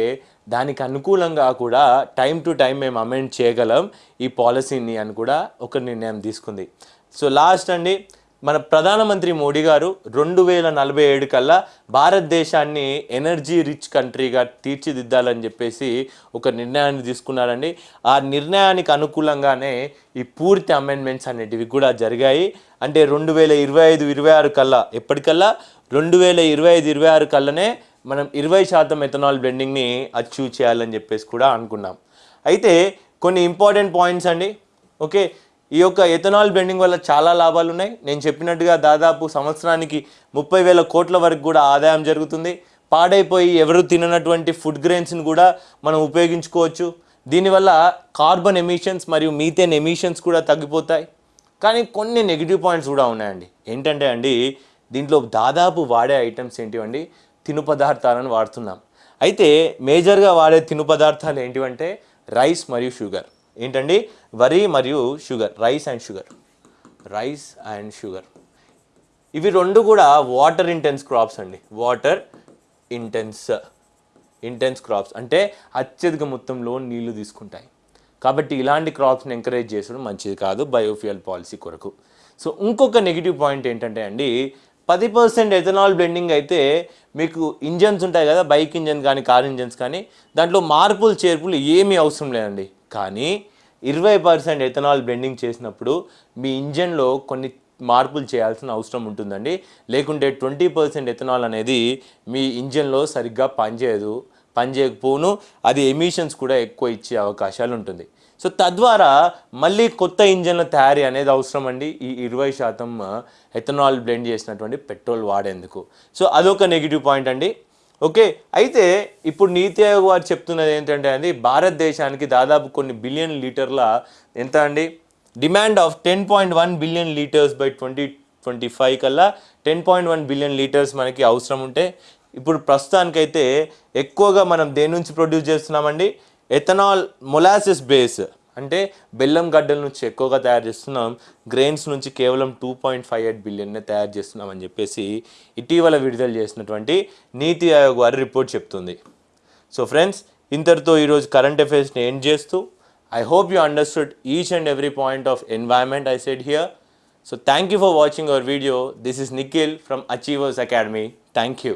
దానికి అనుకూలంగా కూడా టైం టు టైం మేము అమెండ్ చేయగలం ఈ పాలసీని అని కూడా ఒక నిర్ణయం తీసుకుంది. సో లాస్ట్ అండి మన ప్రధానమంత్రి మోడీ గారు రెండు వేల నలభై ఏడు కల్లా భారతదేశాన్ని ఎనర్జీ రిచ్ కంట్రీగా తీర్చిదిద్దాలని చెప్పేసి ఒక నిర్ణయాన్ని తీసుకున్నారండి. ఆ నిర్ణయానికి అనుకూలంగానే ఈ పూర్తి అమెండ్మెంట్స్ అనేటివి కూడా జరిగాయి. అంటే రెండు వేల ఇరవై ఐదు ఇరవై ఆరు కల్లా ఎప్పటికల్లా? రెండు వేల ఇరవై ఐదు ఇరవై ఆరు కల్లానే మనం ఇరవై శాతం ఎథనాల్ బ్లెండింగ్ని అచీవ్ చేయాలని చెప్పేసి కూడా అనుకున్నాం. అయితే కొన్ని ఇంపార్టెంట్ పాయింట్స్ అండి. ఓకే ఈ యొక్క ఎథనాల్ బ్లెండింగ్ వల్ల చాలా లాభాలు ఉన్నాయి. నేను చెప్పినట్టుగా దాదాపు సంవత్సరానికి ముప్పై వేల కోట్ల వరకు కూడా ఆదాయం జరుగుతుంది. పాడైపోయి ఎవరు తిననటువంటి ఫుడ్ గ్రెయిన్స్ని కూడా మనం ఉపయోగించుకోవచ్చు. దీనివల్ల కార్బన్ ఎమిషన్స్ మరియు మీథేన్ ఎమిషన్స్ కూడా తగ్గిపోతాయి. కానీ కొన్ని నెగిటివ్ పాయింట్స్ కూడా ఉన్నాయండి. ఏంటంటే అండి దీంట్లో దాదాపు వాడే ఐటమ్స్ ఏంటివండి? తిను పదార్థాలను వాడుతున్నాం. అయితే మేజర్గా వాడే తిను పదార్థాలు ఏంటివంటే రైస్ మరియు షుగర్. ఏంటండి? వరి మరియు sugar rice and sugar. Rice and sugar. ఇవి రెండు కూడా వాటర్ ఇంటెన్స్ క్రాప్స్ అండి. Water intense intense crops. అంటే అత్యధిక మొత్తంలో నీళ్ళు తీసుకుంటాయి. కాబట్టి ఇలాంటి క్రాప్స్ని ఎంకరేజ్ చేసడం మంచిది కాదు బయోఫ్యూయల్ పాలసీ కొరకు. సో ఇంకొక నెగిటివ్ పాయింట్ ఏంటంటే అండి పది పర్సెంట్ ఎథనాల్ బ్లెండింగ్ అయితే మీకు ఇంజన్స్ ఉంటాయి కదా బైక్ ఇంజన్ కానీ కార్ ఇంజన్స్ కానీ దాంట్లో మార్పులు చేర్పులు ఏమీ అవసరం లేదండి. కానీ ఇరవై పర్సెంట్ ఎథనాల్ బ్లెండింగ్ చేసినప్పుడు మీ ఇంజన్లో కొన్ని మార్పులు చేయాల్సిన అవసరం ఉంటుందండి. లేకుంటే ట్వంటీ పర్సెంట్ ఎథనాల్ అనేది మీ ఇంజన్లో సరిగ్గా పనిచేయదు పనిచేయకపోను అది ఎమిషన్స్ కూడా ఎక్కువ ఇచ్చే అవకాశాలు ఉంటుంది. సో తద్వారా మళ్ళీ కొత్త ఇంజన్ల తయారీ అనేది అవసరం అండి ఈ ఇరవై శాతం ఎథనాల్ బ్లెండ్ చేసినటువంటి పెట్రోల్ వాడేందుకు. సో అదొక నెగిటివ్ పాయింట్ అండి. ఓకే అయితే ఇప్పుడు నీతి ఆయోగ్ వారు చెప్తున్నది ఏంటంటే అండి భారతదేశానికి దాదాపు కొన్ని బిలియన్ లీటర్ల ఎంత అండి? Demand of ten point one billion litres by twenty twenty five కల్లా ten point one billion litres మనకి అవసరం ఉంటే ఇప్పుడు ప్రస్తుతానికైతే ఎక్కువగా మనం దేని నుంచి ప్రొడ్యూస్ చేస్తున్నామండి? ఎథనాల్ మొలాసిస్ బేస్ అంటే బెల్లం గడ్డల నుంచి ఎక్కువగా తయారు చేస్తున్నాం. గ్రెయిన్స్ నుంచి కేవలం టూ పాయింట్ ఫైవ్ ఎయిట్ బిలియన్నే తయారు చేస్తున్నాం అని చెప్పేసి ఇటీవల విడుదల చేసినటువంటి నీతి ఆయోగ్ వారి రిపోర్ట్ చెప్తుంది. సో ఫ్రెండ్స్ ఇంతటితో ఈరోజు కరెంట్ అఫైర్స్ని ఎండ్ చేస్తూ I hope you understood each and every point of environment I said here so thank you for watching our video this is Nikhil from Achievers Academy thank you